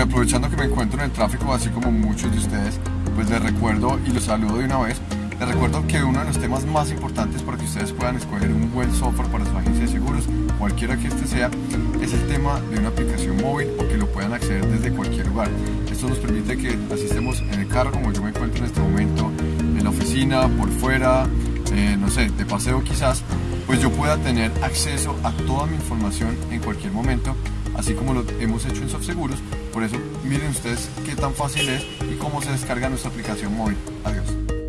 Y aprovechando que me encuentro en el tráfico, así como muchos de ustedes, pues les recuerdo y los saludo de una vez. Les recuerdo que uno de los temas más importantes para que ustedes puedan escoger un buen software para su agencia de seguros, cualquiera que este sea, es el tema de una aplicación móvil o que lo puedan acceder desde cualquier lugar. Esto nos permite que asistemos en el carro, como yo me encuentro en este momento, en la oficina, por fuera, eh, no sé, de paseo quizás, pues yo pueda tener acceso a toda mi información en cualquier momento así como lo hemos hecho en SoftSeguros. Por eso miren ustedes qué tan fácil es y cómo se descarga nuestra aplicación móvil. Adiós.